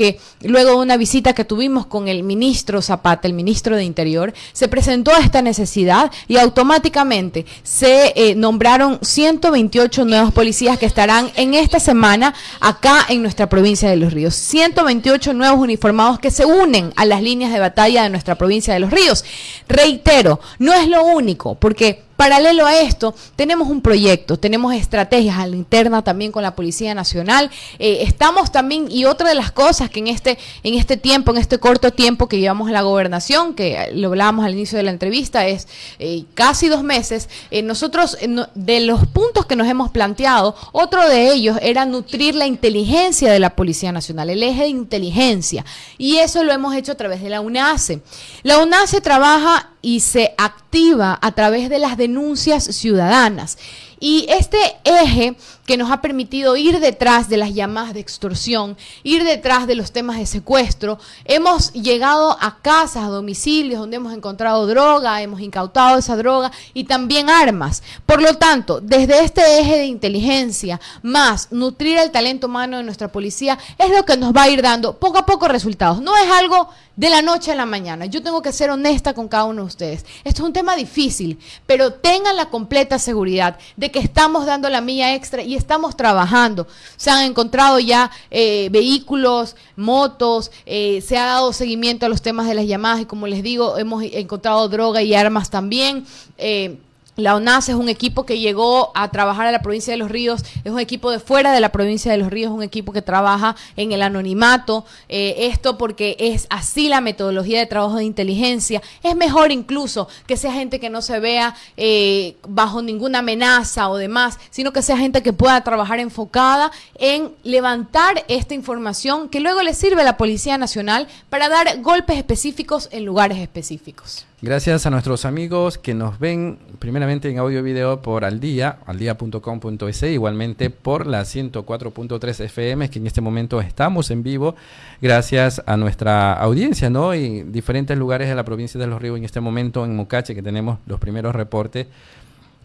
que luego de una visita que tuvimos con el ministro Zapata, el ministro de Interior, se presentó esta necesidad y automáticamente se eh, nombraron 128 nuevos policías que estarán en esta semana acá en nuestra provincia de Los Ríos. 128 nuevos uniformados que se unen a las líneas de batalla de nuestra provincia de Los Ríos. Reitero, no es lo único, porque Paralelo a esto, tenemos un proyecto, tenemos estrategias a la interna también con la Policía Nacional. Eh, estamos también, y otra de las cosas que en este, en este tiempo, en este corto tiempo que llevamos en la gobernación, que lo hablábamos al inicio de la entrevista, es eh, casi dos meses, eh, nosotros, de los puntos que nos hemos planteado, otro de ellos era nutrir la inteligencia de la Policía Nacional, el eje de inteligencia. Y eso lo hemos hecho a través de la UNACE. La UNACE trabaja y se activa a través de las denuncias ciudadanas. Y este eje que nos ha permitido ir detrás de las llamadas de extorsión, ir detrás de los temas de secuestro, hemos llegado a casas, a domicilios donde hemos encontrado droga, hemos incautado esa droga y también armas. Por lo tanto, desde este eje de inteligencia, más nutrir el talento humano de nuestra policía, es lo que nos va a ir dando poco a poco resultados. No es algo de la noche a la mañana. Yo tengo que ser honesta con cada uno de ustedes. Esto es un tema difícil, pero tengan la completa seguridad de que estamos dando la milla extra y estamos trabajando. Se han encontrado ya eh, vehículos, motos, eh, se ha dado seguimiento a los temas de las llamadas y como les digo, hemos encontrado droga y armas también. Eh, la ONAS es un equipo que llegó a trabajar a la provincia de Los Ríos, es un equipo de fuera de la provincia de Los Ríos, un equipo que trabaja en el anonimato. Eh, esto porque es así la metodología de trabajo de inteligencia. Es mejor incluso que sea gente que no se vea eh, bajo ninguna amenaza o demás, sino que sea gente que pueda trabajar enfocada en levantar esta información que luego le sirve a la Policía Nacional para dar golpes específicos en lugares específicos. Gracias a nuestros amigos que nos ven primeramente en audio y video por al día, aldía.com.es, igualmente por la 104.3 FM, que en este momento estamos en vivo, gracias a nuestra audiencia, ¿no? Y diferentes lugares de la provincia de Los Ríos en este momento, en Mocache, que tenemos los primeros reportes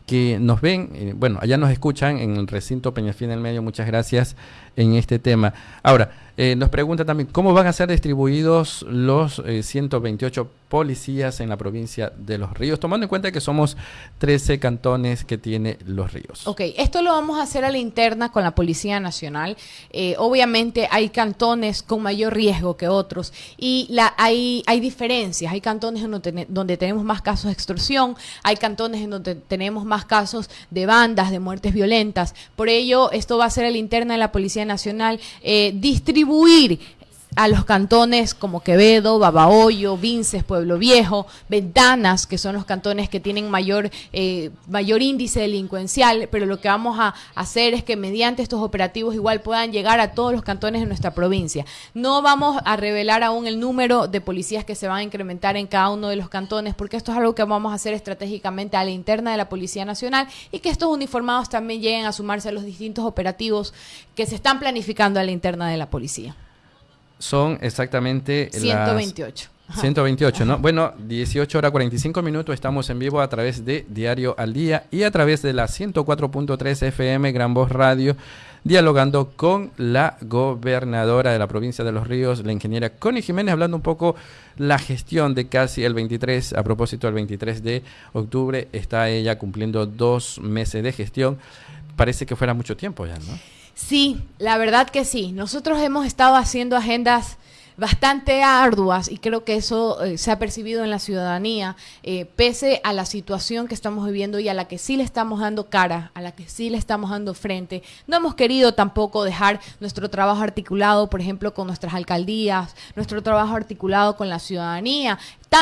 que nos ven, eh, bueno, allá nos escuchan en el recinto Peñafín del Medio, muchas gracias en este tema. Ahora, eh, nos pregunta también, ¿cómo van a ser distribuidos los 128 eh, policías en la provincia de Los Ríos? Tomando en cuenta que somos 13 cantones que tiene Los Ríos. Ok, esto lo vamos a hacer a la interna con la Policía Nacional. Eh, obviamente hay cantones con mayor riesgo que otros y la, hay, hay diferencias. Hay cantones donde, donde tenemos más casos de extorsión, hay cantones en donde tenemos más casos de bandas, de muertes violentas. Por ello, esto va a ser a la interna de la Policía Nacional. distribuir distribuir a los cantones como Quevedo, Babahoyo, Vinces, Pueblo Viejo, Ventanas, que son los cantones que tienen mayor, eh, mayor índice delincuencial, pero lo que vamos a hacer es que mediante estos operativos igual puedan llegar a todos los cantones de nuestra provincia. No vamos a revelar aún el número de policías que se van a incrementar en cada uno de los cantones, porque esto es algo que vamos a hacer estratégicamente a la interna de la Policía Nacional y que estos uniformados también lleguen a sumarse a los distintos operativos que se están planificando a la interna de la policía son exactamente 128. 128, ¿no? Bueno, 18 horas 45 minutos, estamos en vivo a través de Diario al Día y a través de la 104.3 FM Gran Voz Radio, dialogando con la gobernadora de la provincia de Los Ríos, la ingeniera Connie Jiménez, hablando un poco la gestión de casi el 23, a propósito del 23 de octubre, está ella cumpliendo dos meses de gestión. Parece que fuera mucho tiempo ya, ¿no? Sí, la verdad que sí. Nosotros hemos estado haciendo agendas bastante arduas y creo que eso eh, se ha percibido en la ciudadanía, eh, pese a la situación que estamos viviendo y a la que sí le estamos dando cara, a la que sí le estamos dando frente. No hemos querido tampoco dejar nuestro trabajo articulado, por ejemplo, con nuestras alcaldías, nuestro trabajo articulado con la ciudadanía,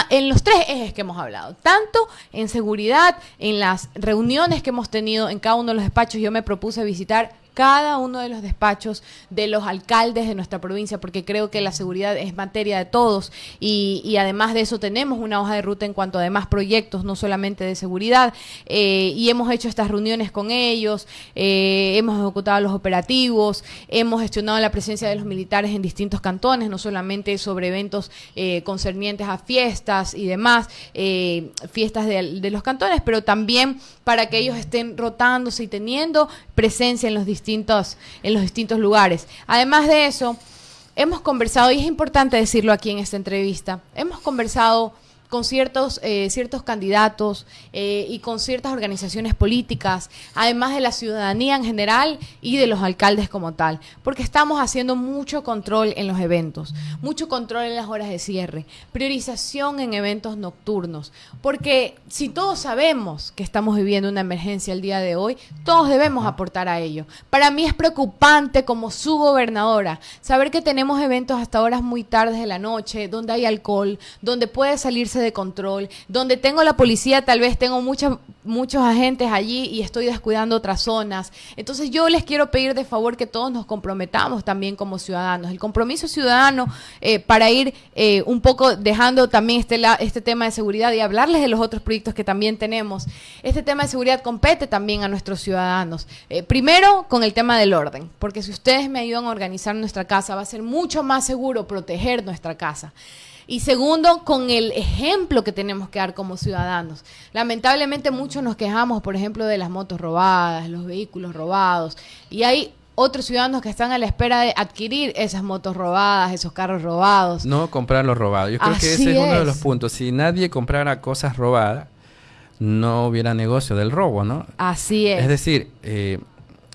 en los tres ejes que hemos hablado, tanto en seguridad, en las reuniones que hemos tenido en cada uno de los despachos, yo me propuse visitar cada uno de los despachos de los alcaldes de nuestra provincia, porque creo que la seguridad es materia de todos. Y, además de eso tenemos una hoja de ruta en cuanto a demás proyectos, no solamente de seguridad, eh, y hemos hecho estas reuniones con ellos, eh, hemos ejecutado los operativos, hemos gestionado la presencia de los militares en distintos cantones, no solamente sobre eventos eh, concernientes a fiestas y demás, fiestas de, de los cantones, pero también para que ellos estén rotándose y teniendo presencia en los distintos, en los distintos lugares. Además de eso, hemos conversado, y es importante decirlo aquí en esta entrevista, hemos conversado con ciertos, eh, ciertos candidatos eh, y con ciertas organizaciones políticas, además de la ciudadanía en general y de los alcaldes como tal, porque estamos haciendo mucho control en los eventos, mucho control en las horas de cierre, priorización en eventos nocturnos, porque si todos sabemos que estamos viviendo una emergencia el día de hoy, todos debemos aportar a ello. Para mí es preocupante como su gobernadora saber que tenemos eventos hasta horas muy tardes de la noche, donde hay alcohol, donde puede salirse de control, donde tengo la policía, tal vez tengo muchos muchos agentes allí y estoy descuidando otras zonas. Entonces yo les quiero pedir de favor que todos nos comprometamos también como ciudadanos. El compromiso ciudadano eh, para ir eh, un poco dejando también este, este tema de seguridad y hablarles de los otros proyectos que también tenemos. Este tema de seguridad compete también a nuestros ciudadanos. Eh, primero con el tema del orden, porque si ustedes me ayudan a organizar nuestra casa va a ser mucho más seguro proteger nuestra casa. Y segundo, con el ejemplo que tenemos que dar como ciudadanos. Lamentablemente muchos nos quejamos, por ejemplo, de las motos robadas, los vehículos robados. Y hay otros ciudadanos que están a la espera de adquirir esas motos robadas, esos carros robados. No comprar los robados. Yo creo que ese es, uno de los puntos. Si nadie comprara cosas robadas, no hubiera negocio del robo, ¿no? Así es. Es decir, eh,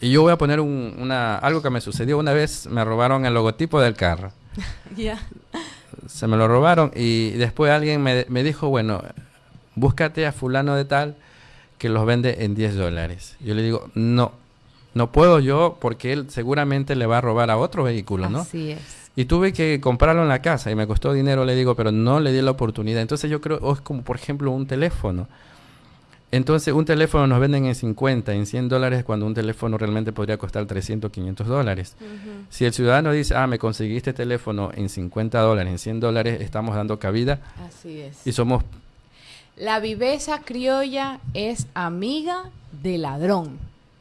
y yo voy a poner una, algo que me sucedió una vez, me robaron el logotipo del carro. Ya se me lo robaron y después alguien me, dijo, bueno, búscate a fulano de tal que los vende en 10 dólares. Yo le digo, no, no puedo yo porque él seguramente le va a robar a otro vehículo, ¿no? Así es. Y tuve que comprarlo en la casa y me costó dinero, le digo, pero no le di la oportunidad. Entonces yo creo, es como por ejemplo un teléfono. Entonces, un teléfono nos venden en 50, en 100 dólares, cuando un teléfono realmente podría costar 300, 500 dólares. Si el ciudadano dice, ah, me conseguí este teléfono en 50 dólares, en 100 dólares, estamos dando cabida. Así es. Y somos... La viveza criolla es amiga del ladrón,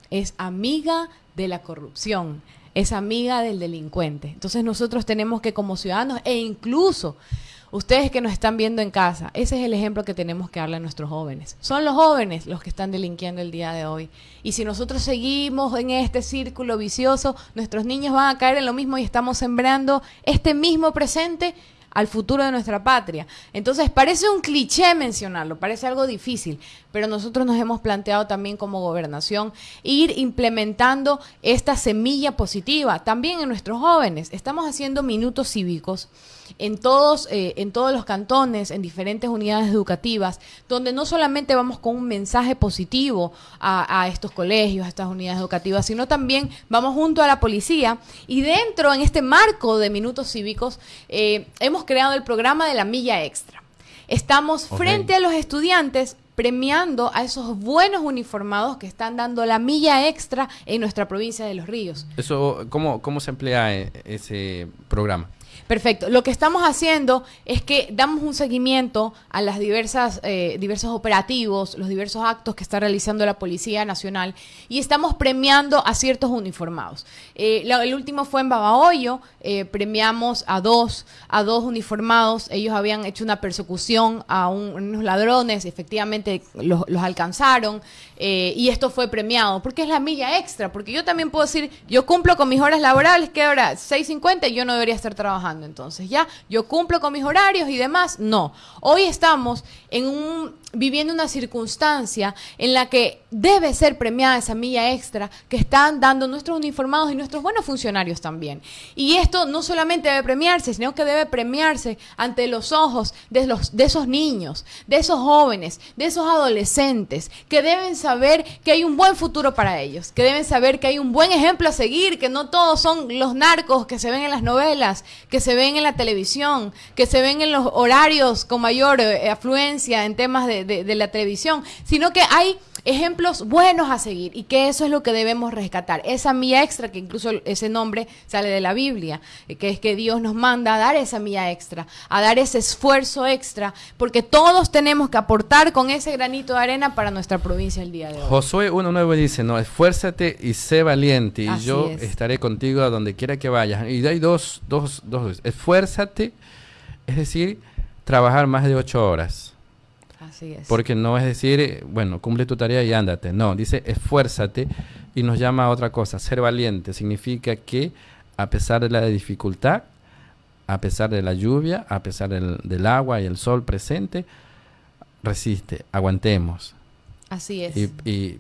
es amiga de la corrupción, es amiga del delincuente. Entonces nosotros tenemos que como ciudadanos e incluso Ustedes que nos están viendo en casa, ese es el ejemplo que tenemos que darle a nuestros jóvenes. Son los jóvenes los que están delinquiendo el día de hoy. Y si nosotros seguimos en este círculo vicioso, nuestros niños van a caer en lo mismo y estamos sembrando este mismo presente al futuro de nuestra patria. Entonces, parece un cliché mencionarlo, parece algo difícil, pero nosotros nos hemos planteado también como gobernación ir implementando esta semilla positiva también en nuestros jóvenes. Estamos haciendo minutos cívicos en todos, eh, en todos los cantones, en diferentes unidades educativas, donde no solamente vamos con un mensaje positivo a, estos colegios, a estas unidades educativas, sino también vamos junto a la policía y dentro, en este marco de minutos cívicos, eh, hemos creado el programa de la milla extra. Estamos frente a los estudiantes premiando a esos buenos uniformados que están dando la milla extra en nuestra provincia de Los Ríos. Eso, ¿cómo, cómo se emplea eh, ese programa? Perfecto. Lo que estamos haciendo es que damos un seguimiento a las diversas eh, diversos operativos, los diversos actos que está realizando la Policía Nacional y estamos premiando a ciertos uniformados. Eh, el último fue en Babahoyo, eh, premiamos a dos a dos uniformados. Ellos habían hecho una persecución a unos ladrones, efectivamente los, los alcanzaron y esto fue premiado porque es la milla extra. Porque yo también puedo decir, yo cumplo con mis horas laborales, que ahora 6:50 y yo no debería estar trabajando entonces, ¿ya? Yo cumplo con mis horarios y demás. No. Hoy estamos en un viviendo una circunstancia en la que debe ser premiada esa milla extra que están dando nuestros uniformados y nuestros buenos funcionarios también. Y esto no solamente debe premiarse, sino que debe premiarse ante los ojos de, los, de esos niños, de esos jóvenes, de esos adolescentes, que deben saber que hay un buen futuro para ellos, que deben saber que hay un buen ejemplo a seguir, que no todos son los narcos que se ven en las novelas, que se ven en la televisión, que se ven en los horarios con mayor eh, afluencia en temas de de, la televisión, sino que hay ejemplos buenos a seguir y que eso es lo que debemos rescatar. Esa mía extra, que incluso ese nombre sale de la Biblia, eh, que es que Dios nos manda a dar esa mía extra, a dar ese esfuerzo extra, porque todos tenemos que aportar con ese granito de arena para nuestra provincia el día de hoy. Josué 1.9 dice, no, esfuérzate y sé valiente y yo estaré contigo a donde quiera que vayas. Y hay dos, dos, dos, esfuérzate, es decir, trabajar más de ocho horas porque no es decir, bueno, cumple tu tarea y ándate. No, dice esfuérzate y nos llama a otra cosa. Ser valiente significa que a pesar de la dificultad, a pesar de la lluvia, a pesar del, del agua y el sol presente, resiste, aguantemos. Así es. Y, y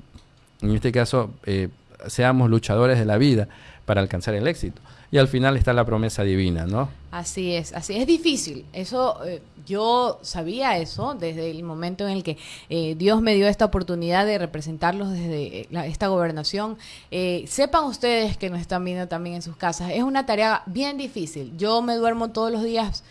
en este caso, eh, seamos luchadores de la vida para alcanzar el éxito. Y al final está la promesa divina, ¿no? Así es, así es difícil. Eso eh, yo sabía eso desde el momento en el que eh, Dios me dio esta oportunidad de representarlos desde eh, esta gobernación. Sepan ustedes que nos están viendo también en sus casas, es una tarea bien difícil. Yo me duermo todos los días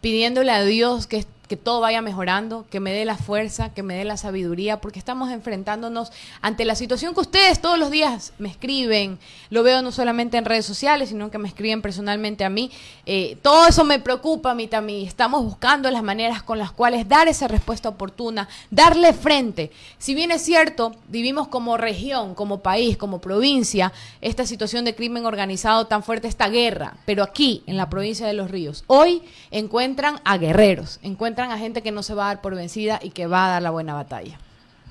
pidiéndole a Dios que, que todo vaya mejorando, que me dé la fuerza, que me dé la sabiduría, porque estamos enfrentándonos ante la situación que ustedes todos los días me escriben, lo veo no solamente en redes sociales, sino que me escriben personalmente a mí. Eh, todo eso me preocupa a mí también. Estamos buscando las maneras con las cuales dar esa respuesta oportuna, darle frente. Si bien es cierto, vivimos como región, como país, como provincia, esta situación de crimen organizado tan fuerte, esta guerra, pero aquí, en la provincia de Los Ríos, hoy encuentran a guerreros, encuentran a gente que no se va a dar por vencida y que va a dar la buena batalla.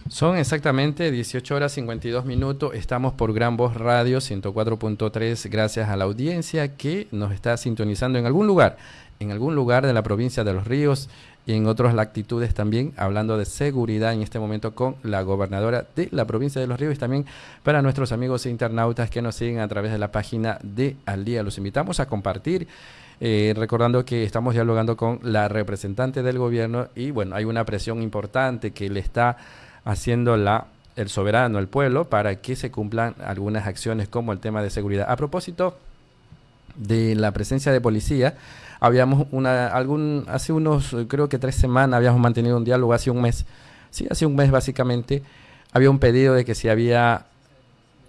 Son exactamente 18 horas 52 minutos. Estamos por Gran Voz Radio 104.3 gracias a la audiencia que nos está sintonizando en algún lugar, en algún lugar de la provincia de Los Ríos y en otras latitudes también, hablando de seguridad en este momento con la gobernadora de la provincia de Los Ríos y también para nuestros amigos internautas que nos siguen a través de la página de Al Día. Los invitamos a compartir. Eh, recordando que estamos dialogando con la representante del gobierno y bueno, hay una presión importante que le está haciendo la, el soberano, el pueblo, para que se cumplan algunas acciones como el tema de seguridad. A propósito de la presencia de policía, habíamos una, algún, hace unos, creo que tres semanas, habíamos mantenido un diálogo, hace un mes, sí, hace un mes básicamente, había un pedido de que si había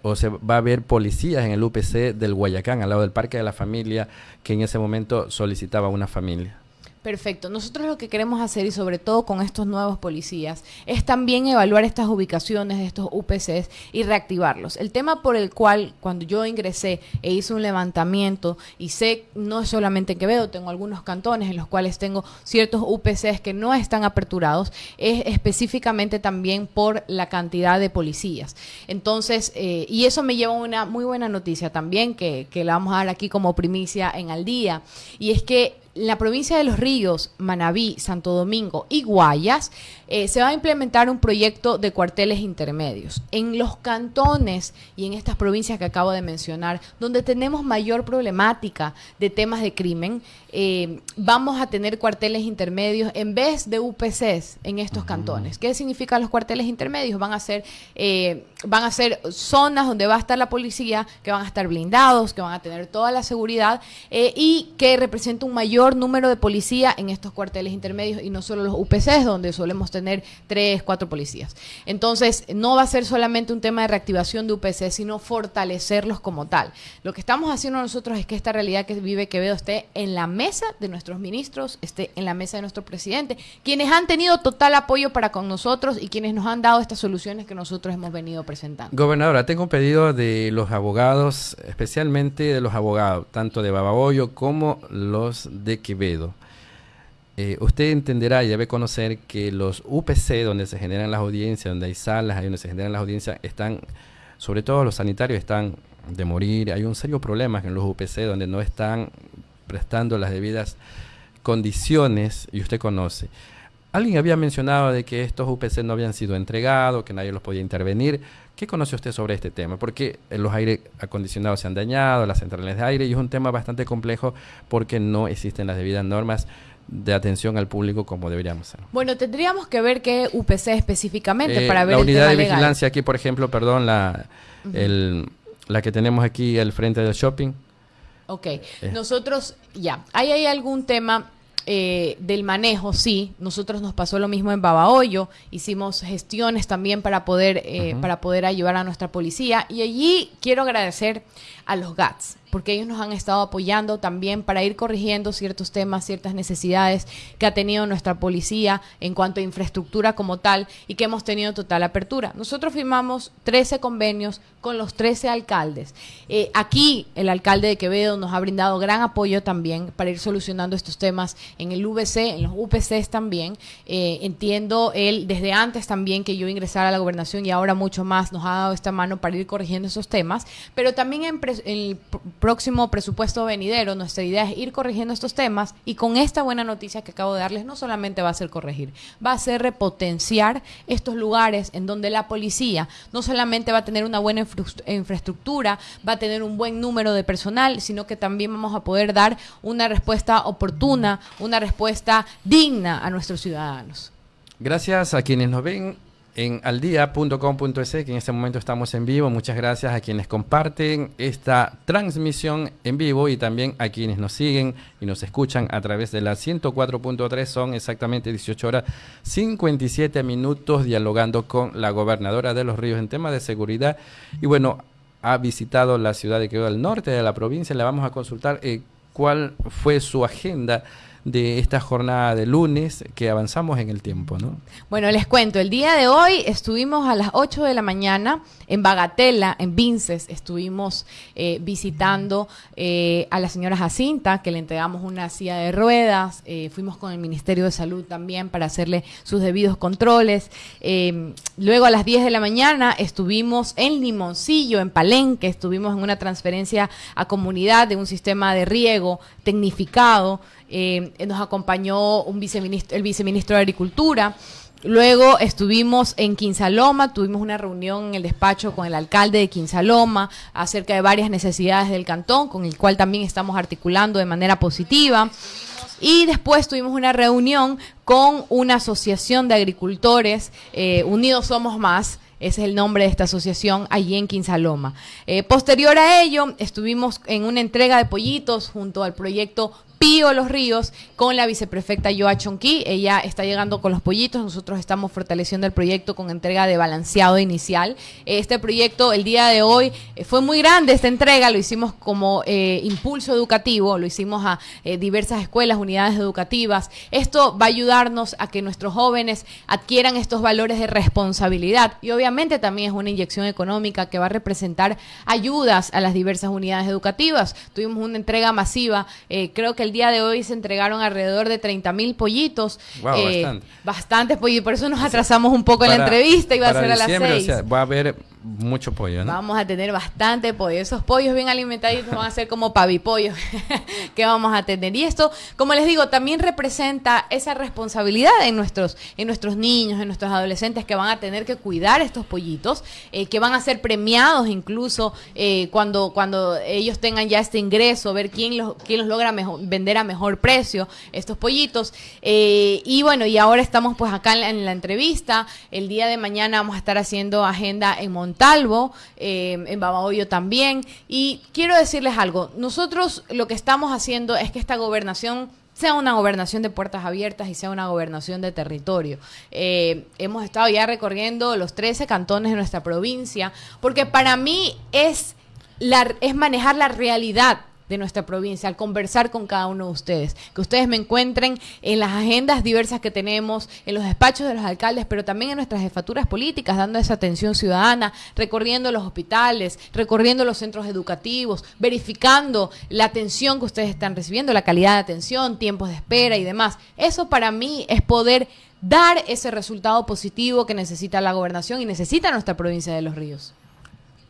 o se va a ver policías en el UPC del Guayacán, al lado del Parque de la Familia, que en ese momento solicitaba una familia. Perfecto. Nosotros lo que queremos hacer, y sobre todo con estos nuevos policías, es también evaluar estas ubicaciones de estos UPCs y reactivarlos. El tema por el cual cuando yo ingresé e hice un levantamiento, y sé, no solamente en Quevedo, tengo algunos cantones en los cuales tengo ciertos UPCs que no están aperturados, es específicamente también por la cantidad de policías. Entonces, eh, y eso me lleva a una muy buena noticia también, que, que la vamos a dar aquí como primicia en al día, y es que la provincia de Los Ríos, Manabí, Santo Domingo y Guayas, eh, se va a implementar un proyecto de cuarteles intermedios. En los cantones y en estas provincias que acabo de mencionar, donde tenemos mayor problemática de temas de crimen, eh, vamos a tener cuarteles intermedios en vez de UPCs en estos cantones. ¿Qué significan los cuarteles intermedios? Van a ser, eh, van a ser zonas donde va a estar la policía, que van a estar blindados, que van a tener toda la seguridad eh, y que representa un mayor número de policía en estos cuarteles intermedios y no solo los UPCs, donde solemos tener tres, cuatro policías. Entonces, no va a ser solamente un tema de reactivación de UPC, sino fortalecerlos como tal. Lo que estamos haciendo nosotros es que esta realidad que vive Quevedo esté en la mesa de nuestros ministros, esté en la mesa de nuestro presidente, quienes han tenido total apoyo para con nosotros y quienes nos han dado estas soluciones que nosotros hemos venido presentando. Gobernadora, tengo un pedido de los abogados, especialmente de los abogados, tanto de Babahoyo como los de Quevedo. Eh, usted entenderá y debe conocer que los UPC, donde se generan las audiencias, donde hay salas, ahí donde se generan las audiencias, están, sobre todo los sanitarios, están de morir. Hay un serio problema en los UPC donde no están prestando las debidas condiciones, y usted conoce. Alguien había mencionado de que estos UPC no habían sido entregados, que nadie los podía intervenir. ¿Qué conoce usted sobre este tema? Porque los aire acondicionados se han dañado, las centrales de aire, y es un tema bastante complejo porque no existen las debidas normas de atención al público como deberíamos ser. Bueno, tendríamos que ver qué UPC específicamente Eh, para ver la el unidad tema de legal. vigilancia aquí, por ejemplo, perdón, la, el- la que tenemos aquí al frente del shopping. Ok, nosotros, ya, ahí hay algún tema eh, del manejo, sí, nosotros nos pasó lo mismo en Babahoyo, hicimos gestiones también para poder, eh, para poder ayudar a nuestra policía y allí quiero agradecer a los GATS, porque ellos nos han estado apoyando también para ir corrigiendo ciertos temas, ciertas necesidades que ha tenido nuestra policía en cuanto a infraestructura como tal y que hemos tenido total apertura. Nosotros firmamos 13 convenios con los 13 alcaldes. Eh, aquí el alcalde de Quevedo nos ha brindado gran apoyo también para ir solucionando estos temas en el VC, en los UPCs también. Eh, entiendo él desde antes también que yo ingresara a la gobernación y ahora mucho más nos ha dado esta mano para ir corrigiendo esos temas, pero también en, en- próximo presupuesto venidero, nuestra idea es ir corrigiendo estos temas y con esta buena noticia que acabo de darles, no solamente va a ser corregir, va a ser repotenciar estos lugares en donde la policía no solamente va a tener una buena infraestructura, va a tener un buen número de personal, sino que también vamos a poder dar una respuesta oportuna, una respuesta digna a nuestros ciudadanos. Gracias a quienes nos ven en aldia.com.es, que en este momento estamos en vivo. Muchas gracias a quienes comparten esta transmisión en vivo y también a quienes nos siguen y nos escuchan a través de la 104.3. Son exactamente 18 horas 57 minutos dialogando con la gobernadora de Los Ríos en temas de seguridad. Y bueno, ha visitado la ciudad de Quevedo del norte de la provincia. Le vamos a consultar eh, cuál fue su agenda de esta jornada de lunes que avanzamos en el tiempo, ¿no? Bueno, les cuento, el día de hoy estuvimos a las 8 de la mañana en Bagatela, en Vinces, estuvimos eh, visitando eh, a la señora Jacinta, que le entregamos una silla de ruedas, eh, fuimos con el Ministerio de Salud también para hacerle sus debidos controles. luego a las 10 de la mañana estuvimos en Limoncillo, en Palenque, estuvimos en una transferencia a comunidad de un sistema de riego tecnificado. Eh, nos acompañó un el viceministro de Agricultura. Luego estuvimos en Quinsaloma, tuvimos una reunión en el despacho con el alcalde de Quinsaloma acerca de varias necesidades del cantón, con el cual también estamos articulando de manera positiva. Y después tuvimos una reunión con una asociación de agricultores, eh, Unidos Somos Más, ese es el nombre de esta asociación allí en Quinsaloma. Eh, posterior a ello, estuvimos en una entrega de pollitos junto al proyecto Pío Los Ríos con la viceprefecta Yoa Chonqui. Ella está llegando con los pollitos. Nosotros estamos fortaleciendo el proyecto con entrega de balanceado inicial. Este proyecto, el día de hoy, eh, fue muy grande esta entrega. Lo hicimos como eh, impulso educativo, lo hicimos a eh, diversas escuelas, unidades educativas. Esto va a ayudarnos a que nuestros jóvenes adquieran estos valores de responsabilidad y obviamente también es una inyección económica que va a representar ayudas a las diversas unidades educativas. Tuvimos una entrega masiva, creo que el día de hoy se entregaron alrededor de 30 mil pollitos. eh, bastante. Bastantes pollitos, por eso nos atrasamos un poco en la entrevista, iba a ser a las 6. va a haber mucho pollo, ¿no? Vamos a tener bastante pollo. Esos pollos bien alimentaditos van a ser como pavipollos que vamos a tener. Y esto, como les digo, también representa esa responsabilidad en nuestros, en nuestros niños, en nuestros adolescentes que van a tener que cuidar estos pollitos, eh, que van a ser premiados incluso eh, cuando, cuando ellos tengan ya este ingreso, ver quién los, quién los logra vender a mejor precio estos pollitos. Eh, y bueno, y ahora estamos pues acá en la, entrevista. El día de mañana vamos a estar haciendo agenda en Montalvo, eh, en Babahoyo también. Y quiero decirles algo, nosotros lo que estamos haciendo es que esta gobernación sea una gobernación de puertas abiertas y sea una gobernación de territorio. Eh, hemos estado ya recorriendo los 13 cantones de nuestra provincia, porque para mí es, es manejar la realidad de nuestra provincia, al conversar con cada uno de ustedes. Que ustedes me encuentren en las agendas diversas que tenemos, en los despachos de los alcaldes, pero también en nuestras jefaturas políticas, dando esa atención ciudadana, recorriendo los hospitales, recorriendo los centros educativos, verificando la atención que ustedes están recibiendo, la calidad de atención, tiempos de espera y demás. Eso para mí es poder dar ese resultado positivo que necesita la gobernación y necesita nuestra provincia de Los Ríos.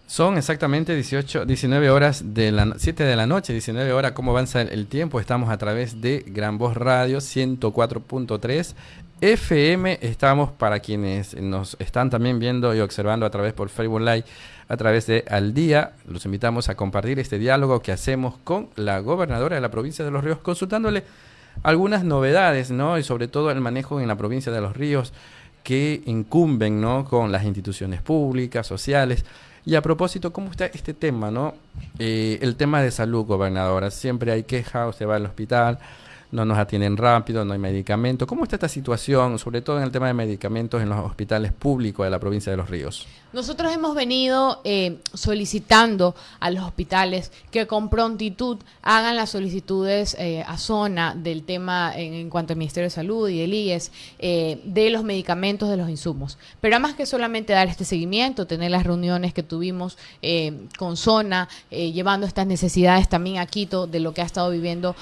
Son exactamente 18, 19 horas de la 7 de la noche, 19 horas, cómo avanza el, tiempo. Estamos a través de Gran Voz Radio 104.3 FM. Estamos para quienes nos están también viendo y observando a través por Facebook Live, a través de Al Día. Los invitamos a compartir este diálogo que hacemos con la gobernadora de la provincia de Los Ríos, consultándole algunas novedades, ¿no? Y sobre todo el manejo en la provincia de Los Ríos que incumben, ¿no? Con las instituciones públicas, sociales. Y a propósito, ¿cómo está este tema, no? Eh, el tema de salud, gobernadora. Siempre hay queja, usted va al hospital, no nos atienden rápido, no hay medicamento. ¿Cómo está esta situación, sobre todo en el tema de medicamentos en los hospitales públicos de la provincia de Los Ríos? Nosotros hemos venido eh, solicitando a los hospitales que con prontitud hagan las solicitudes eh, a zona del tema en, cuanto al Ministerio de Salud y el IES eh, de los medicamentos, de los insumos. Pero además que solamente dar este seguimiento, tener las reuniones que tuvimos con zona, llevando estas necesidades también a Quito de lo que ha estado viviendo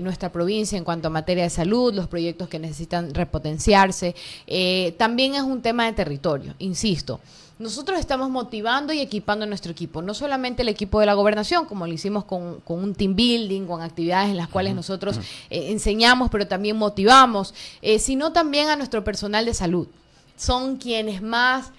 nuestra provincia en cuanto a materia de salud, los proyectos que necesitan repotenciarse. también es un tema de territorio, insisto. Nosotros estamos motivando y equipando a nuestro equipo, no solamente el equipo de la gobernación, como lo hicimos con, un team building, con actividades en las cuales nosotros eh, enseñamos, pero también motivamos, eh, sino también a nuestro personal de salud. Son quienes más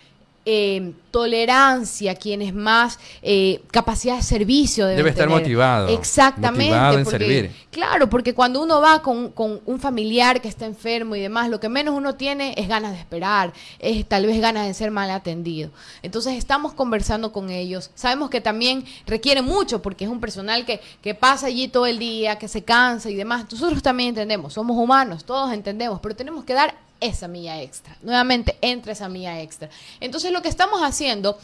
eh, tolerancia, quienes más eh, capacidad de servicio debe estar motivado. Exactamente. Motivado servir. Claro, porque cuando uno va con, un familiar que está enfermo y demás, lo que menos uno tiene es ganas de esperar, es tal vez ganas de ser mal atendido. Entonces estamos conversando con ellos. Sabemos que también requiere mucho porque es un personal que, que pasa allí todo el día, que se cansa y demás. Nosotros también entendemos, somos humanos, todos entendemos, pero tenemos que dar esa milla extra. Nuevamente, entra esa milla extra. Entonces, lo que estamos haciendo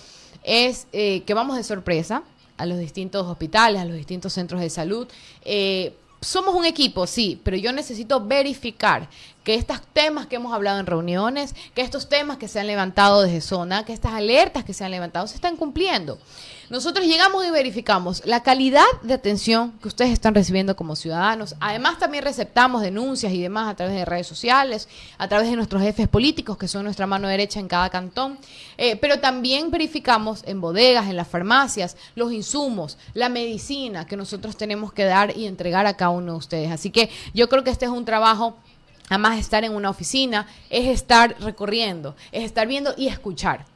es eh, que vamos de sorpresa a los distintos hospitales, a los distintos centros de salud. Eh, somos un equipo, sí, pero yo necesito verificar que estos temas que hemos hablado en reuniones, que estos temas que se han levantado desde zona, que estas alertas que se han levantado se están cumpliendo. Nosotros llegamos y verificamos la calidad de atención que ustedes están recibiendo como ciudadanos. Además, también receptamos denuncias y demás a través de redes sociales, a través de nuestros jefes políticos, que son nuestra mano derecha en cada cantón. Eh, pero también verificamos en bodegas, en las farmacias, los insumos, la medicina que nosotros tenemos que dar y entregar a cada uno de ustedes. Así que yo creo que este es un trabajo Además, estar en una oficina es estar recorriendo, es estar viendo y escuchar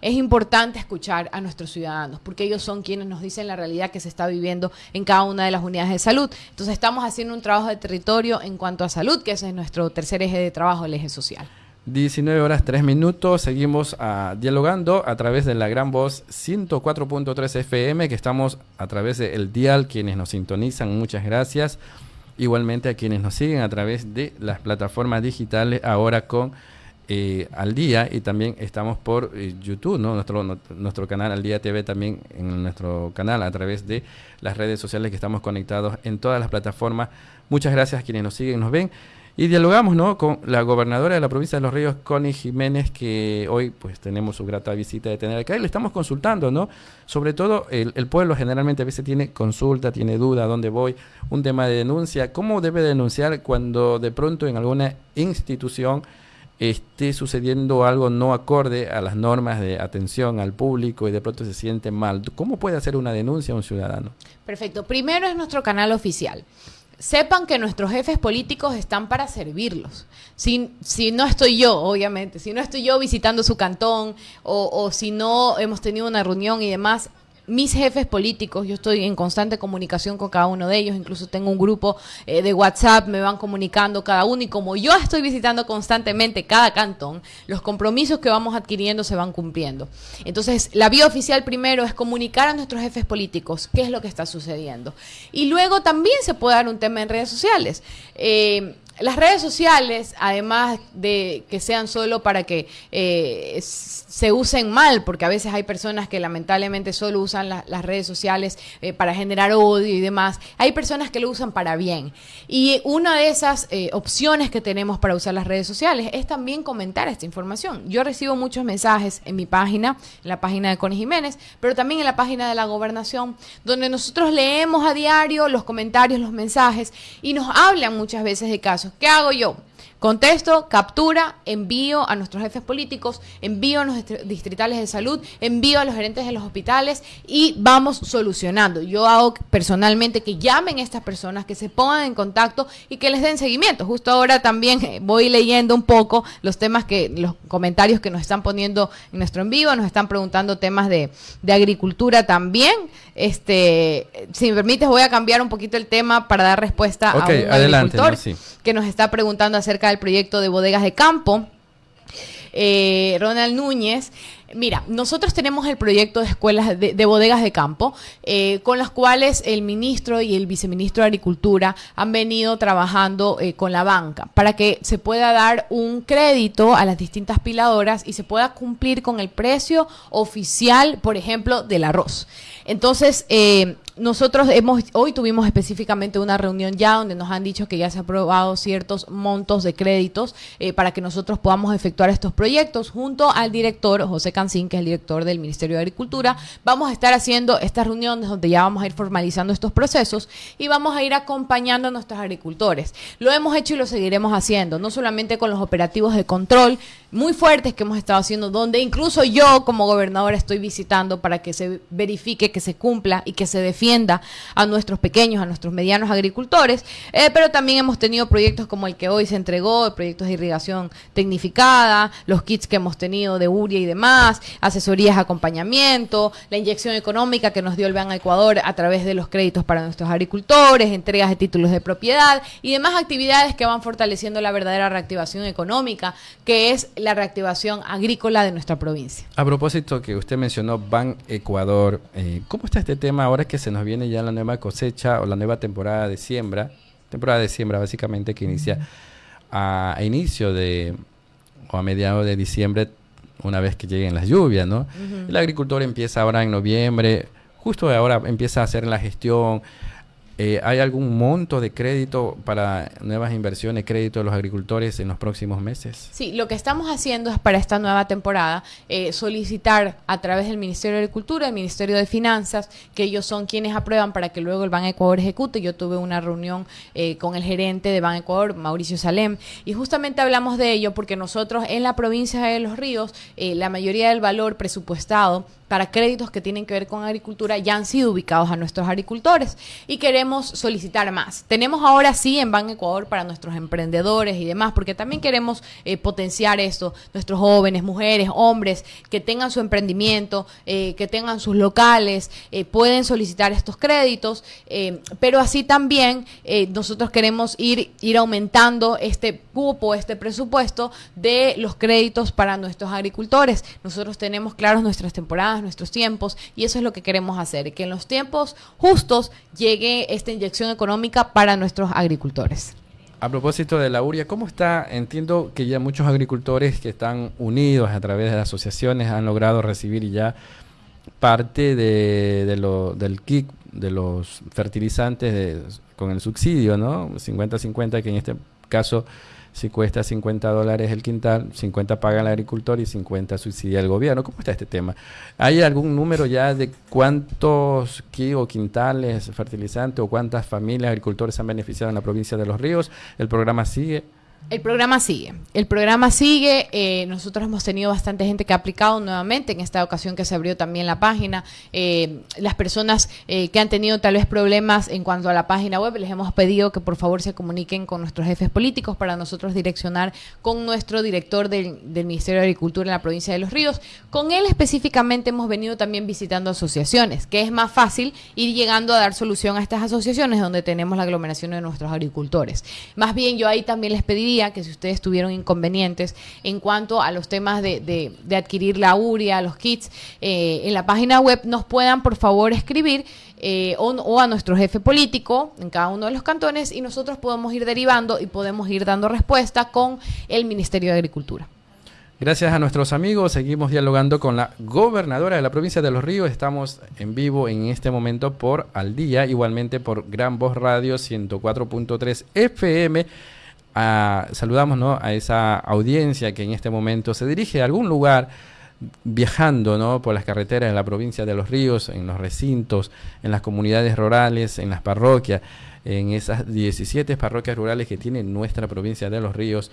es importante escuchar a nuestros ciudadanos, porque ellos son quienes nos dicen la realidad que se está viviendo en cada una de las unidades de salud. Entonces estamos haciendo un trabajo de territorio en cuanto a salud, que ese es nuestro tercer eje de trabajo, el eje social. 19 horas 3 minutos, seguimos ah, dialogando a través de la gran voz 104.3 FM, que estamos a través del dial, quienes nos sintonizan, muchas gracias. Igualmente a quienes nos siguen a través de las plataformas digitales, ahora con eh, al día y también estamos por eh, YouTube, ¿no? Nuestro, nuestro canal Al Día TV también en nuestro canal a través de las redes sociales que estamos conectados en todas las plataformas. Muchas gracias a quienes nos siguen, nos ven y dialogamos, ¿no? Con la gobernadora de la provincia de Los Ríos, Connie Jiménez, que hoy pues tenemos su grata visita de tener acá y le estamos consultando, ¿no? Sobre todo el, el pueblo generalmente a veces tiene consulta, tiene duda, ¿dónde voy? Un tema de denuncia, ¿cómo debe denunciar cuando de pronto en alguna institución esté sucediendo algo no acorde a las normas de atención al público y de pronto se siente mal. ¿Cómo puede hacer una denuncia un ciudadano? Perfecto. Primero es nuestro canal oficial. Sepan que nuestros jefes políticos están para servirlos. Si, si no estoy yo, obviamente, si no estoy yo visitando su cantón o si no hemos tenido una reunión y demás, mis jefes políticos, yo estoy en constante comunicación con cada uno de ellos, incluso tengo un grupo eh, de WhatsApp, me van comunicando cada uno y como yo estoy visitando constantemente cada cantón, los compromisos que vamos adquiriendo se van cumpliendo. Entonces, la vía oficial primero es comunicar a nuestros jefes políticos qué es lo que está sucediendo. Y luego también se puede dar un tema en redes sociales. Eh, las redes sociales, además de que sean solo para que eh, se usen mal, porque a veces hay personas que lamentablemente solo usan las redes sociales eh, para generar odio y demás, hay personas que lo usan para bien. Y una de esas eh, opciones que tenemos para usar las redes sociales es también comentar esta información. Yo recibo muchos mensajes en mi página, en la página de Connie Jiménez, pero también en la página de la gobernación, donde nosotros leemos a diario los comentarios, los mensajes y nos hablan muchas veces de casos ¿Qué hago yo? Contesto, captura, envío a nuestros jefes políticos, envío a los distritales de salud, envío a los gerentes de los hospitales y vamos solucionando. Yo hago personalmente que llamen a estas personas, que se pongan en contacto y que les den seguimiento. Justo ahora también eh, voy leyendo un poco los temas que, los comentarios que nos están poniendo en nuestro envío, nos están preguntando temas de, de agricultura también. Este, si me permites, voy a cambiar un poquito el tema para dar respuesta a un agricultor que nos está preguntando acerca del proyecto de bodegas de campo. Eh, Ronald Núñez. Mira, nosotros tenemos el proyecto de escuelas de, bodegas de campo, eh, con las cuales el ministro y el viceministro de Agricultura han venido trabajando eh, con la banca para que se pueda dar un crédito a las distintas piladoras y se pueda cumplir con el precio oficial, por ejemplo, del arroz. Entonces, nosotros hemos, hoy tuvimos específicamente una reunión ya donde nos han dicho que ya se han aprobado ciertos montos de créditos eh, para que nosotros podamos efectuar estos proyectos junto al director José Cancín, que es el director del Ministerio de Agricultura. Vamos a estar haciendo estas reuniones donde ya vamos a ir formalizando estos procesos y vamos a ir acompañando a nuestros agricultores. Lo hemos hecho y lo seguiremos haciendo, no solamente con los operativos de control muy fuertes que hemos estado haciendo, donde incluso yo como gobernadora estoy visitando para que se verifique, que se cumpla y que se defienda a nuestros pequeños, a nuestros medianos agricultores, eh, pero también hemos tenido proyectos como el que hoy se entregó, proyectos de irrigación tecnificada, los kits que hemos tenido de URIA y demás, asesorías, acompañamiento, la inyección económica que nos dio el Ban Ecuador a través de los créditos para nuestros agricultores, entregas de títulos de propiedad y demás actividades que van fortaleciendo la verdadera reactivación económica, que es la reactivación agrícola de nuestra provincia. A propósito que usted mencionó Ban Ecuador, eh, ¿cómo está este tema ahora que se nos viene ya la nueva cosecha o la nueva temporada de siembra? Temporada de siembra básicamente que inicia a, inicio de o a mediados de diciembre una vez que lleguen las lluvias, ¿no? El agricultor empieza ahora en noviembre, justo ahora empieza a hacer la gestión, eh, ¿Hay algún monto de crédito para nuevas inversiones, crédito de los agricultores en los próximos meses? Sí, lo que estamos haciendo es para esta nueva temporada eh, solicitar a través del Ministerio de Agricultura, del Ministerio de Finanzas, que ellos son quienes aprueban para que luego el Ban Ecuador ejecute. Yo tuve una reunión eh, con el gerente de Ban Ecuador, Mauricio Salem, y justamente hablamos de ello porque nosotros en la provincia de Los Ríos, la mayoría del valor presupuestado para créditos que tienen que ver con agricultura ya han sido ubicados a nuestros agricultores y queremos solicitar más. Tenemos ahora sí en Ban Ecuador para nuestros emprendedores y demás, porque también queremos eh, potenciar esto, nuestros jóvenes, mujeres, hombres que tengan su emprendimiento, eh, que tengan sus locales, eh, pueden solicitar estos créditos, pero así también nosotros queremos ir, ir aumentando este cupo, este presupuesto de los créditos para nuestros agricultores. Nosotros tenemos claros nuestras temporadas nuestros tiempos, y eso es lo que queremos hacer, que en los tiempos justos llegue esta inyección económica para nuestros agricultores. A propósito de la URIA, ¿cómo está? Entiendo que ya muchos agricultores que están unidos a través de asociaciones han logrado recibir ya parte de, del kit de los fertilizantes con el subsidio, ¿no? 50-50, que en este caso si cuesta 50 dólares el quintal, 50 paga el agricultor y 50 subsidia el gobierno. ¿Cómo está este tema? ¿Hay algún número ya de cuántos kilos, quintales fertilizantes o cuántas familias agricultores han beneficiado en la provincia de Los Ríos? ¿El programa sigue? El programa sigue. El programa sigue. Eh, nosotros hemos tenido bastante gente que ha aplicado nuevamente. En esta ocasión que se abrió también la página. Eh, las personas eh, que han tenido tal vez problemas en cuanto a la página web, les hemos pedido que por favor se comuniquen con nuestros jefes políticos para nosotros direccionar con nuestro director del, del Ministerio de Agricultura en la provincia de Los Ríos. Con él específicamente hemos venido también visitando asociaciones, que es más fácil ir llegando a dar solución a estas asociaciones donde tenemos la aglomeración de nuestros agricultores. Más bien yo ahí también les que si ustedes tuvieron inconvenientes en cuanto a los temas de, adquirir la URIA, los kits, eh, en la página web nos puedan por favor escribir eh, o, a nuestro jefe político en cada uno de los cantones y nosotros podemos ir derivando y podemos ir dando respuesta con el Ministerio de Agricultura. Gracias a nuestros amigos, seguimos dialogando con la gobernadora de la provincia de Los Ríos. Estamos en vivo en este momento por Al Día, igualmente por Gran Voz Radio 104.3 FM saludamos ¿no? a esa audiencia que en este momento se dirige a algún lugar viajando ¿no? por las carreteras de la provincia de Los Ríos, en los recintos, en las comunidades rurales, en las parroquias, en esas 17 parroquias rurales que tiene nuestra provincia de Los Ríos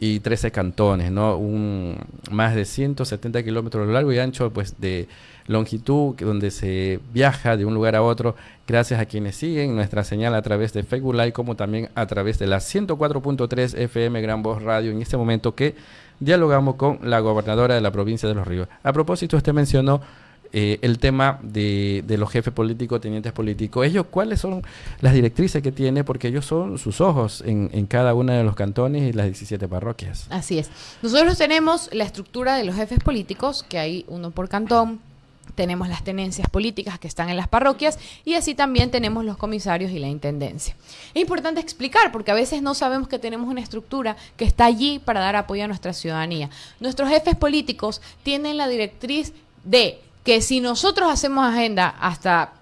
y 13 cantones, ¿no? Un, más de 170 kilómetros largo y ancho pues, de longitud, donde se viaja de un lugar a otro, gracias a quienes siguen nuestra señal a través de Facebook Live, como también a través de la 104.3 FM Gran Voz Radio, en este momento que dialogamos con la gobernadora de la provincia de Los Ríos. A propósito, usted mencionó eh, el tema de, los jefes políticos, tenientes políticos. Ellos, ¿cuáles son las directrices que tiene? Porque ellos son sus ojos en, en cada uno de los cantones y las 17 parroquias. Así es. Nosotros tenemos la estructura de los jefes políticos, que hay uno por cantón, tenemos las tenencias políticas que están en las parroquias y así también tenemos los comisarios y la intendencia. Es importante explicar porque a veces no sabemos que tenemos una estructura que está allí para dar apoyo a nuestra ciudadanía. Nuestros jefes políticos tienen la directriz de que si nosotros hacemos agenda hasta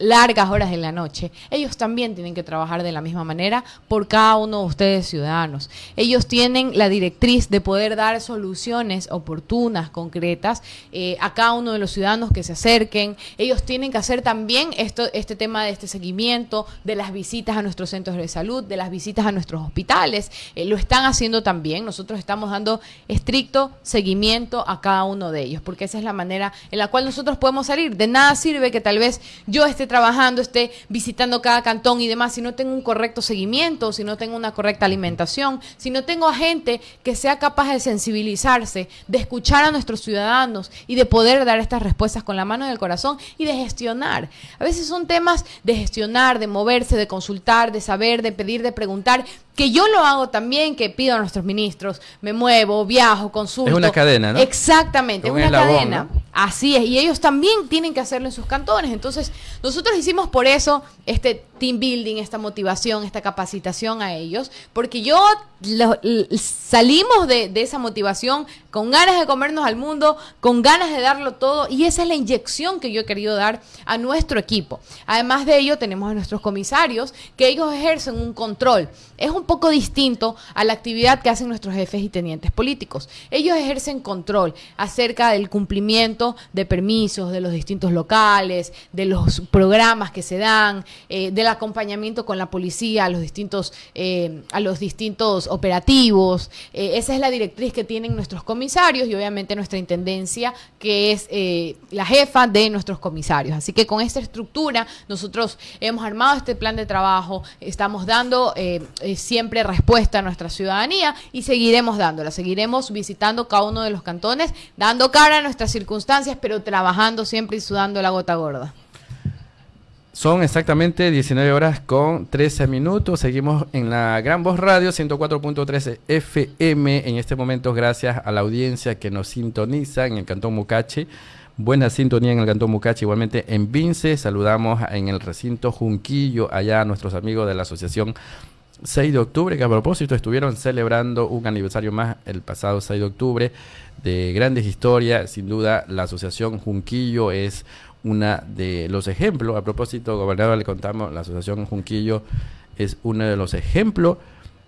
largas horas de la noche, ellos también tienen que trabajar de la misma manera por cada uno de ustedes ciudadanos. Ellos tienen la directriz de poder dar soluciones oportunas, concretas, eh, a cada uno de los ciudadanos que se acerquen. Ellos tienen que hacer también esto, este tema de este seguimiento, de las visitas a nuestros centros de salud, de las visitas a nuestros hospitales. Eh, lo están haciendo también. Nosotros estamos dando estricto seguimiento a cada uno de ellos, porque esa es la manera en la cual nosotros podemos salir. De nada sirve que tal vez yo esté trabajando, esté visitando cada cantón y demás, si no tengo un correcto seguimiento, si no tengo una correcta alimentación, si no tengo a gente que sea capaz de sensibilizarse, de escuchar a nuestros ciudadanos y de poder dar estas respuestas con la mano del corazón y de gestionar. A veces son temas de gestionar, de moverse, de consultar, de saber, de pedir, de preguntar, que yo lo hago también, que pido a nuestros ministros, me muevo, viajo, consulto. Es una cadena, ¿no? Exactamente, es una cadena. Así es, y ellos también tienen que hacerlo en sus cantones. Entonces, nosotros hicimos por eso este team building, esta motivación, esta capacitación a ellos, porque yo salimos de, esa motivación con ganas de comernos al mundo, con ganas de darlo todo, y esa es la inyección que yo he querido dar a nuestro equipo. Además de ello, tenemos a nuestros comisarios, que ellos ejercen un control. Es un poco distinto a la actividad que hacen nuestros jefes y tenientes políticos. Ellos ejercen control acerca del cumplimiento de permisos de los distintos locales, de los programas que se dan, eh, de la acompañamiento con la policía a los distintos, eh, a los distintos operativos. Eh, esa es la directriz que tienen nuestros comisarios y obviamente nuestra intendencia, que es la jefa de nuestros comisarios. Así que con esta estructura nosotros hemos armado este plan de trabajo, estamos dando siempre respuesta a nuestra ciudadanía y seguiremos dándola, seguiremos visitando cada uno de los cantones, dando cara a nuestras circunstancias, pero trabajando siempre y sudando la gota gorda. Son exactamente 19 horas con 13 minutos. Seguimos en la Gran Voz Radio 104.13 FM. En este momento, gracias a la audiencia que nos sintoniza en el Cantón Mucachi. Buena sintonía en el Cantón Mucachi. Igualmente en Vince. Saludamos en el recinto Junquillo, allá a nuestros amigos de la Asociación 6 de octubre, que a propósito estuvieron celebrando un aniversario más el pasado 6 de octubre de grandes historias. Sin duda, la Asociación Junquillo es una de los ejemplos. A propósito, gobernador, le contamos, la Asociación Junquillo es uno de los ejemplos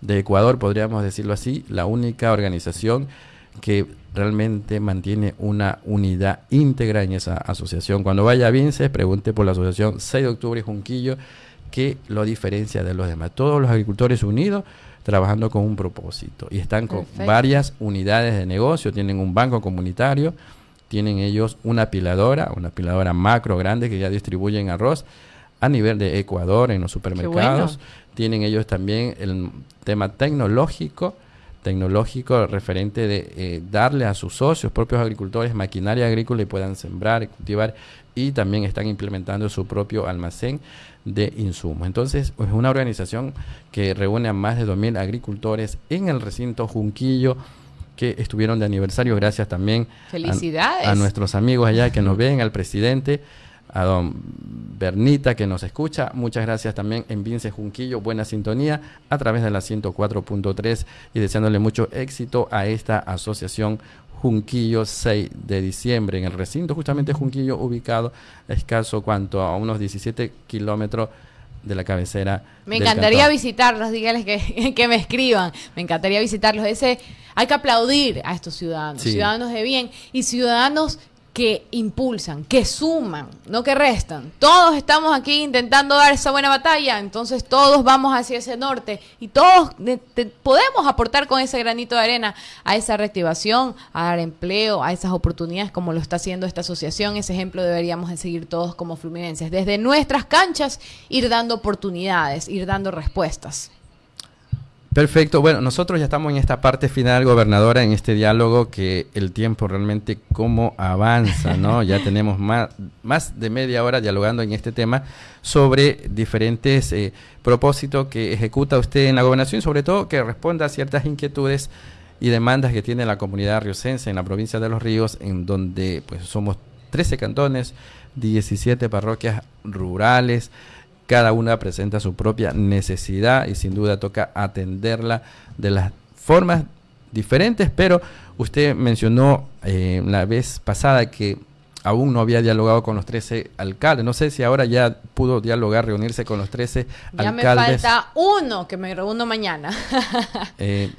de Ecuador, podríamos decirlo así, la única organización que realmente mantiene una unidad íntegra en esa asociación. Cuando vaya a Vinces, pregunte por la asociación 6 de octubre Junquillo, que lo diferencia de los demás. Todos los agricultores unidos trabajando con un propósito y están con varias unidades de negocio, tienen un banco comunitario, tienen ellos una apiladora, una apiladora macro grande que ya distribuyen arroz a nivel de Ecuador en los supermercados. Tienen ellos también el tema tecnológico, tecnológico referente de eh, darle a sus socios, propios agricultores, maquinaria agrícola y puedan sembrar, cultivar y también están implementando su propio almacén de insumos. Entonces, es una organización que reúne a más de 2.000 agricultores en el recinto Junquillo que estuvieron de aniversario. Gracias también A, nuestros amigos allá que nos ven, al presidente, a don Bernita que nos escucha. Muchas gracias también en Vince Junquillo, buena sintonía a través de la 104.3 y deseándole mucho éxito a esta asociación Junquillo 6 de diciembre en el recinto justamente Junquillo ubicado escaso cuanto a unos 17 kilómetros de la cabecera. Me encantaría visitarlos, dígales que, que, me escriban. Me encantaría visitarlos. Ese, hay que aplaudir a estos ciudadanos, ciudadanos de bien y ciudadanos que impulsan, que suman, no que restan. Todos estamos aquí intentando dar esa buena batalla, entonces todos vamos hacia ese norte y todos podemos aportar con ese granito de arena a esa reactivación, a dar empleo, a esas oportunidades como lo está haciendo esta asociación. Ese ejemplo deberíamos de seguir todos como fluminenses. Desde nuestras canchas ir dando oportunidades, ir dando respuestas. Perfecto. Bueno, nosotros ya estamos en esta parte final, gobernadora, en este diálogo que el tiempo realmente cómo avanza, ¿no? ya tenemos más, más de media hora dialogando en este tema sobre diferentes eh, propósitos que ejecuta usted en la gobernación, sobre todo que responda a ciertas inquietudes y demandas que tiene la comunidad riocense en la provincia de Los Ríos, en donde pues somos 13 cantones, 17 parroquias rurales, cada una presenta su propia necesidad y sin duda toca atenderla de las formas diferentes, pero usted mencionó eh, la vez pasada que aún no había dialogado con los 13 alcaldes. No sé si ahora ya pudo dialogar, reunirse con los 13 ya alcaldes. Ya me falta uno, que me reúno mañana. eh,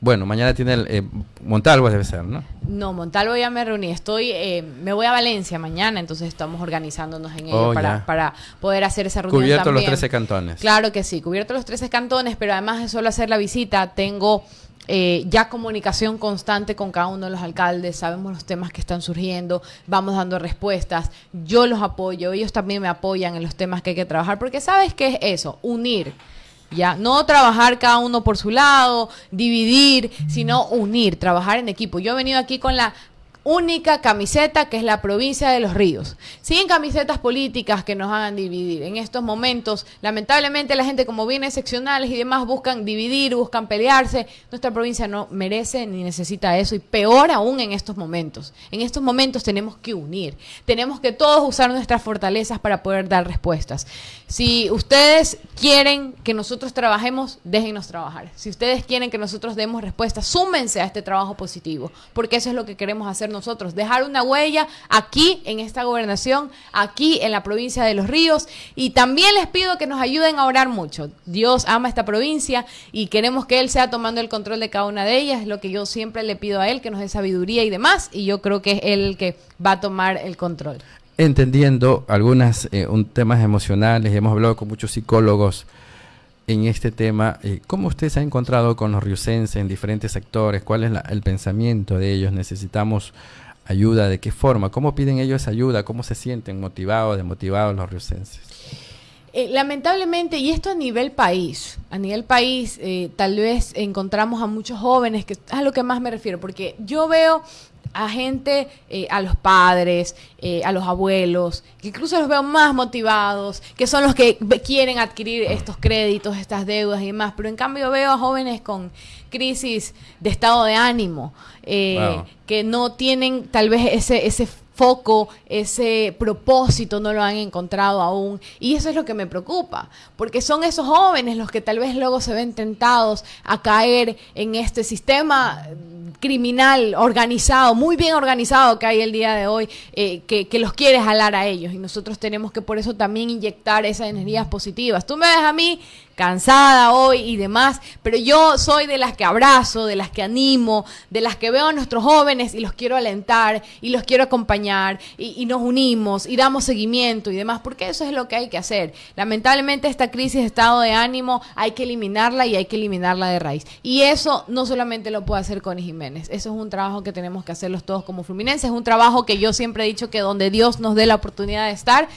bueno, mañana tiene el, eh, Montalvo debe ser, ¿no? No, Montalvo ya me reuní. Estoy, eh, me voy a Valencia mañana, entonces estamos organizándonos en ello oh, para, para, poder hacer esa reunión. Cubierto los 13 cantones. Claro que sí, cubierto los 13 cantones, pero además de solo hacer la visita, tengo eh, ya comunicación constante con cada uno de los alcaldes, sabemos los temas que están surgiendo, vamos dando respuestas, yo los apoyo, ellos también me apoyan en los temas que hay que trabajar, porque sabes qué es eso, unir. Ya, no trabajar cada uno por su lado, dividir, sino unir, trabajar en equipo. Yo he venido aquí con la única camiseta que es la provincia de los ríos. Sin camisetas políticas que nos hagan dividir. En estos momentos, lamentablemente, la gente como viene seccionales y demás buscan dividir, buscan pelearse. Nuestra provincia no merece ni necesita eso y peor aún en estos momentos. En estos momentos tenemos que unir. Tenemos que todos usar nuestras fortalezas para poder dar respuestas. Si ustedes quieren que nosotros trabajemos, déjenos trabajar. Si ustedes quieren que nosotros demos respuestas, súmense a este trabajo positivo, porque eso es lo que queremos hacer nosotros, dejar una huella aquí en esta gobernación, aquí en la provincia de Los Ríos. Y también les pido que nos ayuden a orar mucho. Dios ama esta provincia y queremos que Él sea tomando el control de cada una de ellas. Es lo que yo siempre le pido a Él, que nos dé sabiduría y demás. Y yo creo que es Él el que va a tomar el control. Entendiendo algunos eh, temas emocionales, hemos hablado con muchos psicólogos en este tema. Eh, ¿Cómo usted se ha encontrado con los riusenses en diferentes sectores? ¿Cuál es el pensamiento de ellos? ¿Necesitamos ayuda? ¿De qué forma? ¿Cómo piden ellos ayuda? ¿Cómo se sienten motivados, desmotivados los riusenses? Eh, lamentablemente, y esto a nivel país, a nivel país, eh, tal vez encontramos a muchos jóvenes, que es a lo que más me refiero, porque yo veo a gente, eh, a los padres, eh, a los abuelos, que incluso los veo más motivados, que son los que quieren adquirir estos créditos, estas deudas y demás, pero en cambio veo a jóvenes con crisis de estado de ánimo, eh, que no tienen tal vez ese, ese foco, ese propósito no lo han encontrado aún. Y eso es lo que me preocupa, porque son esos jóvenes los que tal vez luego se ven tentados a caer en este sistema criminal organizado, muy bien organizado que hay el día de hoy, eh, que, que, los quiere jalar a ellos. Y nosotros tenemos que por eso también inyectar esas energías positivas. Tú me ves a mí cansada hoy y demás, pero yo soy de las que abrazo, de las que animo, de las que veo a nuestros jóvenes y los quiero alentar y los quiero acompañar y, nos unimos y damos seguimiento y demás, porque eso es lo que hay que hacer. Lamentablemente esta crisis de estado de ánimo hay que eliminarla y hay que eliminarla de raíz. Y eso no solamente lo puede hacer con Jiménez, eso es un trabajo que tenemos que hacerlos todos como Fluminense, es un trabajo que yo siempre he dicho que donde Dios nos dé la oportunidad de estar,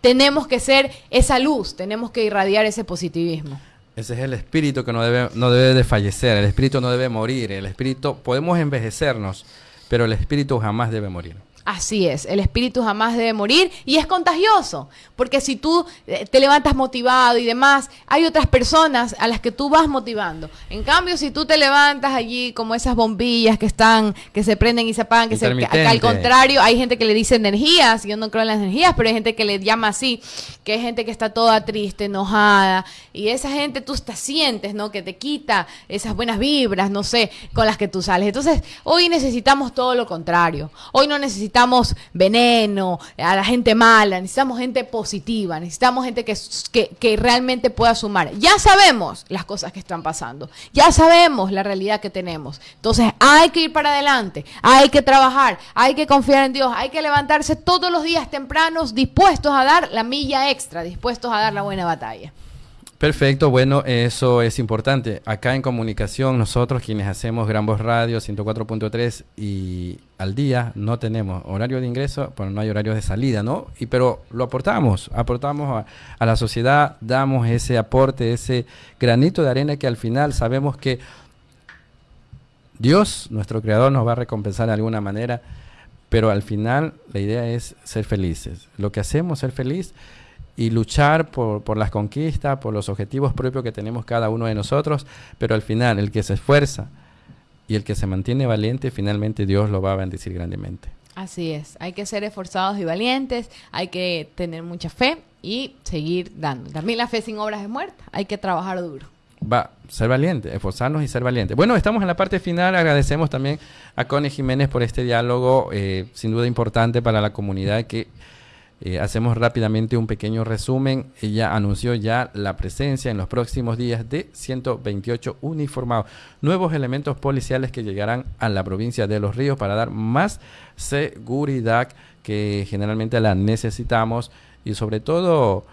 tenemos que ser esa luz, tenemos que irradiar ese positivismo. Ese es el espíritu que no debe, no debe de fallecer, el espíritu no debe morir, el espíritu, podemos envejecernos, pero el espíritu jamás debe morir. Así es, el espíritu jamás debe morir y es contagioso, porque si tú eh, te levantas motivado y demás, hay otras personas a las que tú vas motivando. En cambio, si tú te levantas allí como esas bombillas que están, que se prenden y se apagan, que, se, al contrario, hay gente que le dice energías, yo no creo en las energías, pero hay gente que le llama así, que hay gente que está toda triste, enojada, y esa gente tú te sientes, ¿no? Que te quita esas buenas vibras, no sé, con las que tú sales. Entonces, hoy necesitamos todo lo contrario. Hoy no necesitamos veneno, a la gente mala, necesitamos gente positiva, necesitamos gente que, que, que realmente pueda sumar. Ya sabemos las cosas que están pasando, ya sabemos la realidad que tenemos. Entonces hay que ir para adelante, hay que trabajar, hay que confiar en Dios, hay que levantarse todos los días tempranos dispuestos a dar la milla extra, dispuestos a dar la buena batalla. Perfecto, bueno, eso es importante. Acá en comunicación, nosotros quienes hacemos Gran Voz Radio 104.3 y al día no tenemos horario de ingreso, pero no hay horario de salida, ¿no? Y pero lo aportamos, aportamos a, la sociedad, damos ese aporte, ese granito de arena que al final sabemos que Dios, nuestro creador, nos va a recompensar de alguna manera, pero al final la idea es ser felices. Lo que hacemos, ser feliz y luchar por, por, las conquistas, por los objetivos propios que tenemos cada uno de nosotros, pero al final el que se esfuerza y el que se mantiene valiente, finalmente Dios lo va a bendecir grandemente. Así es, hay que ser esforzados y valientes, hay que tener mucha fe y seguir dando. También la fe sin obras es muerta, hay que trabajar duro. va ser valiente, esforzarnos y ser valiente. Bueno, estamos en la parte final. Agradecemos también a Connie Jiménez por este diálogo, eh, sin duda importante para la comunidad que eh, hacemos rápidamente un pequeño resumen. Ella anunció ya la presencia en los próximos días de 128 uniformados, nuevos elementos policiales que llegarán a la provincia de Los Ríos para dar más seguridad que generalmente la necesitamos y sobre todo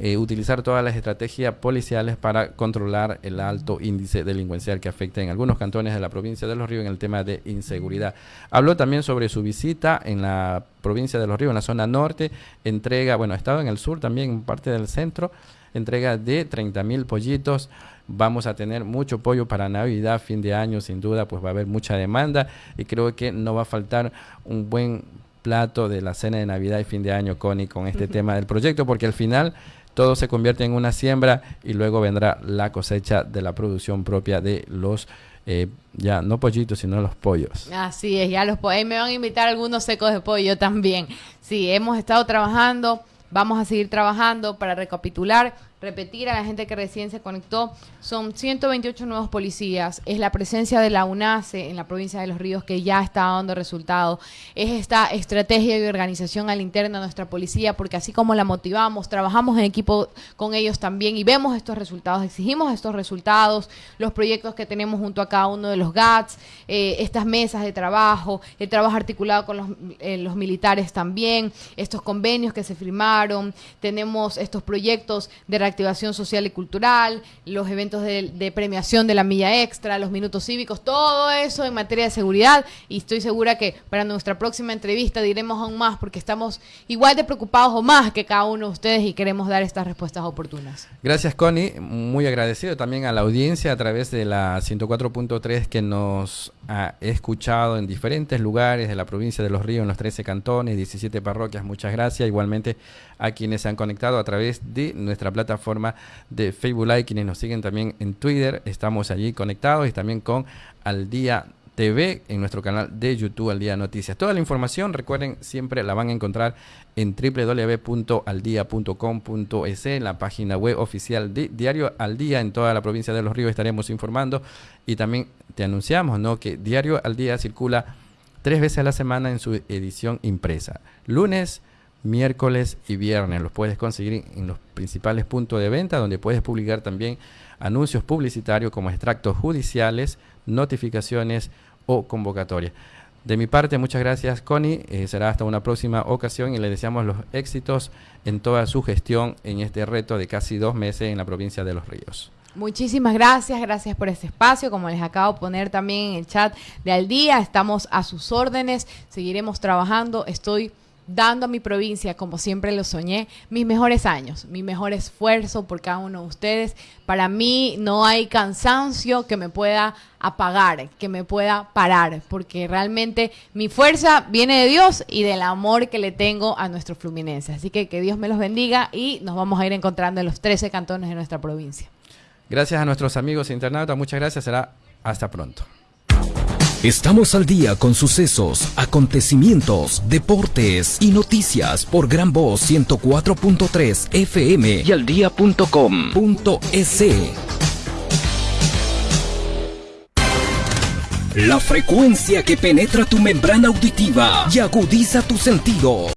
eh, utilizar todas las estrategias policiales para controlar el alto índice delincuencial que afecta en algunos cantones de la provincia de Los Ríos en el tema de inseguridad. Habló también sobre su visita en la provincia de Los Ríos, en la zona norte, entrega, bueno, ha estado en el sur también, en parte del centro, entrega de 30 mil pollitos. Vamos a tener mucho pollo para Navidad, fin de año, sin duda, pues va a haber mucha demanda y creo que no va a faltar un buen plato de la cena de Navidad y fin de año, Connie, con este tema del proyecto, porque al final todo se convierte en una siembra y luego vendrá la cosecha de la producción propia de los eh, ya no pollitos, sino los pollos. Así es, ya los pollos. Me van a invitar algunos secos de pollo también. Sí, hemos estado trabajando, vamos a seguir trabajando para recapitular repetir a la gente que recién se conectó, son 128 nuevos policías, es la presencia de la UNACE en la provincia de Los Ríos que ya está dando resultados, es esta estrategia y organización al interno de nuestra policía, porque así como la motivamos, trabajamos en equipo con ellos también y vemos estos resultados, exigimos estos resultados, los proyectos que tenemos junto a cada uno de los GATS, eh, estas mesas de trabajo, el trabajo articulado con los, eh, los militares también, estos convenios que se firmaron, tenemos estos proyectos de activación social y cultural, los eventos de, premiación de la milla extra, los minutos cívicos, todo eso en materia de seguridad. Y estoy segura que para nuestra próxima entrevista diremos aún más porque estamos igual de preocupados o más que cada uno de ustedes y queremos dar estas respuestas oportunas. Gracias Connie, muy agradecido también a la audiencia a través de la 104.3 que nos ha escuchado en diferentes lugares de la provincia de Los Ríos, en los 13 cantones, 17 parroquias, muchas gracias, igualmente a quienes se han conectado a través de nuestra plataforma forma de Facebook Live, quienes nos siguen también en Twitter, estamos allí conectados y también con Al Día TV en nuestro canal de YouTube Al Día Noticias. Toda la información, recuerden, siempre la van a encontrar en www.aldia.com.es, en la página web oficial de Diario Al Día en toda la provincia de Los Ríos estaremos informando y también te anunciamos ¿no? que Diario Al Día circula tres veces a la semana en su edición impresa. Lunes, miércoles y viernes. Los puedes conseguir en los principales puntos de venta, donde puedes publicar también anuncios publicitarios como extractos judiciales, notificaciones o convocatorias. De mi parte, muchas gracias, Connie. Eh, será hasta una próxima ocasión y le deseamos los éxitos en toda su gestión en este reto de casi dos meses en la provincia de Los Ríos. Muchísimas gracias, gracias por este espacio. Como les acabo de poner también en el chat de al día, estamos a sus órdenes, seguiremos trabajando. Estoy dando a mi provincia, como siempre lo soñé, mis mejores años, mi mejor esfuerzo por cada uno de ustedes. Para mí no hay cansancio que me pueda apagar, que me pueda parar, porque realmente mi fuerza viene de Dios y del amor que le tengo a nuestro Fluminense. Así que que Dios me los bendiga y nos vamos a ir encontrando en los 13 cantones de nuestra provincia. Gracias a nuestros amigos internautas, muchas gracias, será hasta pronto. Estamos al día con sucesos, acontecimientos, deportes y noticias por Gran Voz 104.3 FM y al día.com.es. La frecuencia que penetra tu membrana auditiva y agudiza tu sentido.